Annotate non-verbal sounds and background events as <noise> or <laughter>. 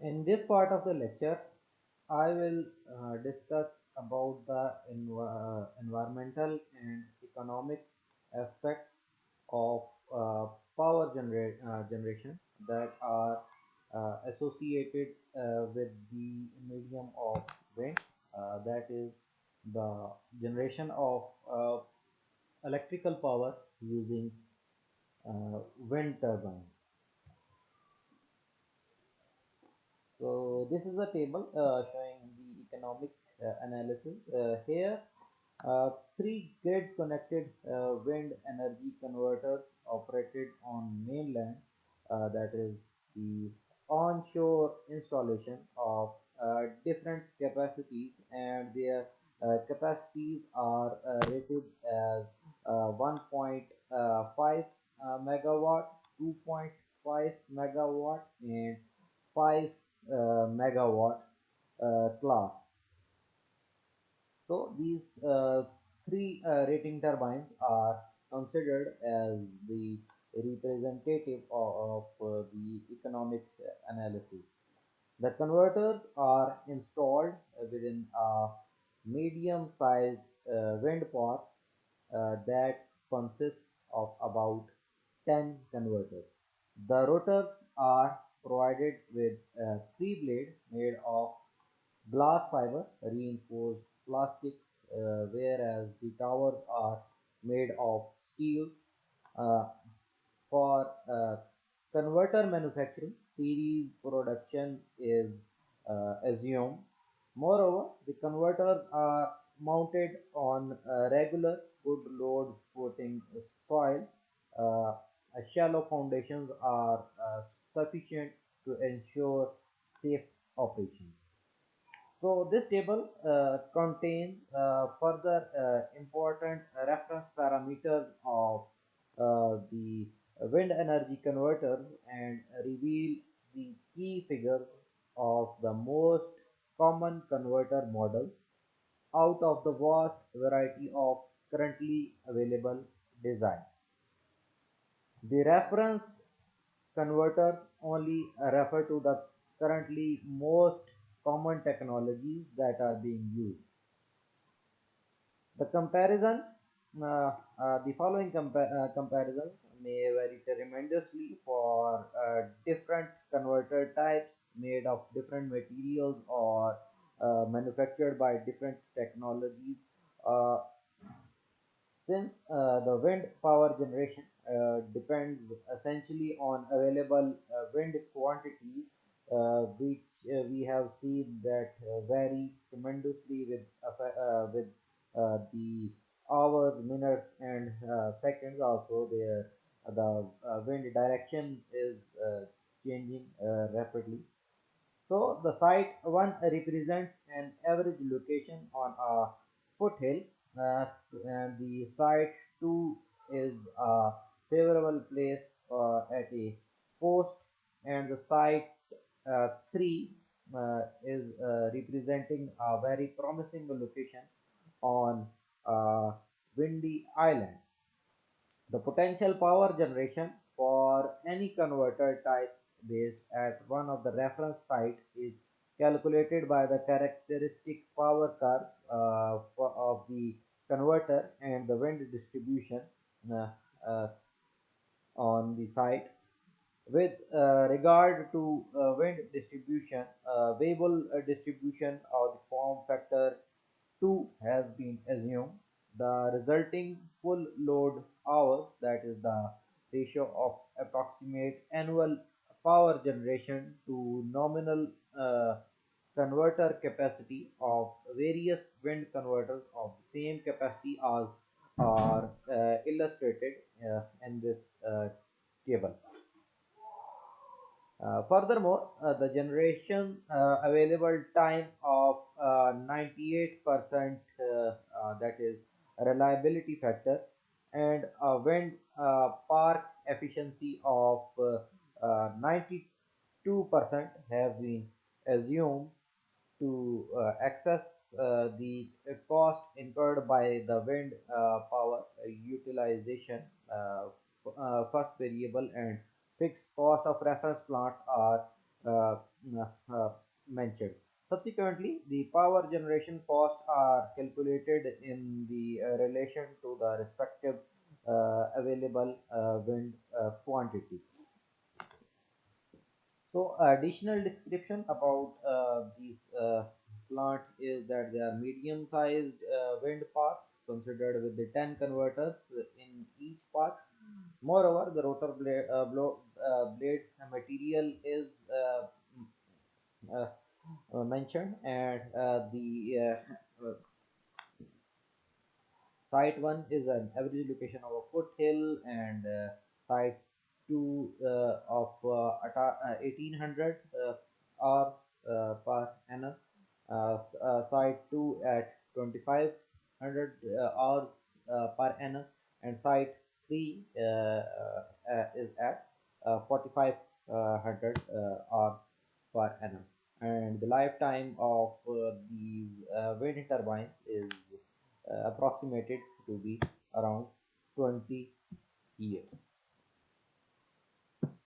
In this part of the lecture, I will uh, discuss about the env- uh, environmental and economic aspects of uh, power genera- uh, generation that are uh, associated uh, with the medium of wind, that is the generation of electrical power using wind turbines. So this is a table uh, showing the economic uh, analysis. Uh, here, three grid-connected uh, wind energy converters operated on mainland, that is the onshore installation of uh, different capacities and their uh, capacities are uh, rated as uh, 1.5 uh, megawatt, 2.5 megawatt and 5 uh, megawatt uh, class. So these uh, three uh, rating turbines are considered as the representative of, of uh, the economic analysis. The converters are installed within a medium-sized uh, wind park uh, that consists of about 10 converters. The rotors are provided with a three blade made of glass fiber reinforced plastic, uh, whereas the towers are made of steel. Uh, for uh, converter manufacturing, series production is uh, assumed. Moreover, the converters are mounted on regular good load supporting soil. Uh, shallow foundations are uh, sufficient to ensure safe operation. So this table uh, contains uh, further uh, important reference parameters of uh, the wind energy converters and reveal the key figures of the most common converter models out of the vast variety of currently available designs. The reference converters only refer to the currently most common technologies that are being used. The comparison, uh, uh, the following compa uh, may vary tremendously for uh, different converter types made of different materials or uh, manufactured by different technologies. Uh, since uh, the wind power generation uh, depends essentially on available uh, wind quantities, uh, which uh, we have seen that uh, vary tremendously with uh, with the hours, minutes, and seconds. Also, there the wind direction is changing rapidly. So the site 1 represents an average location on a foothill uh, and the site 2 is a favorable place uh, at a post and the site uh, 3 uh, is uh, representing a very promising location on a windy island. The potential power generation for any converter type based at one of the reference site is calculated by the characteristic power curve uh, of the converter and the wind distribution uh, uh, on the site. With uh, regard to uh, wind distribution, uh, Weibull uh, distribution of the form factor 2 has been assumed. The resulting full load hours, that is the ratio of approximate annual power generation to nominal uh, converter capacity of various wind converters of the same capacity as are uh, illustrated uh, in this uh, table. Uh, furthermore, uh, the generation uh, available time of 98% uh, uh, that is reliability factor and wind park efficiency of 92% have been assumed to uh, access uh, the uh, cost incurred by the wind uh, power utilization uh, uh, first variable and fixed cost of reference plants are uh, uh, uh, mentioned. Subsequently, the power generation costs are calculated in the uh, relation to the respective uh, available uh, wind uh, quantity. So additional description about uh, these uh, plant is that they are medium-sized uh, wind parks considered with the 10 converters in each park. Moreover, the rotor blade, uh, blow, uh, blade material is uh, uh, uh, mentioned and uh, the <laughs> Site 1 is an average location of a foothill and uh, site 2 uh, of uh, uh, 1800 uh, hours uh, per annum. Uh, uh, site 2 at 2500 uh, hours per annum and site 3 uh, uh, uh, is at uh, 4500 uh, hours per annum. And the lifetime of these wind turbines is approximated to be around 20 years